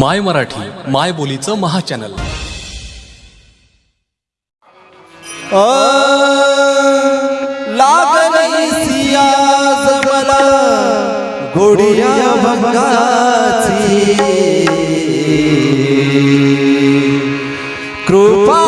माय मराठी माय बोलीचं महा महाचॅनल गोडिया भंगाची. कृपा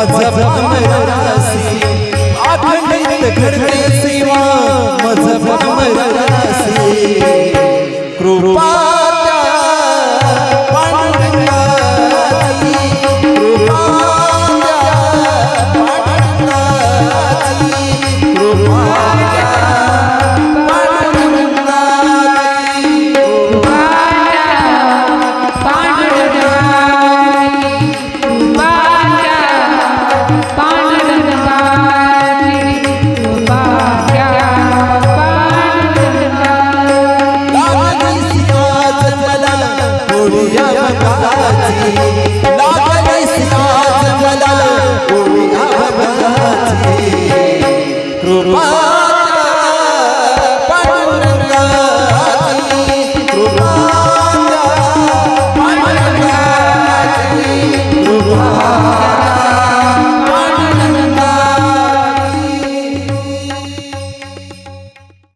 मज भ्रमरासी अखंडित घडते सेवा मज भ्रमरासी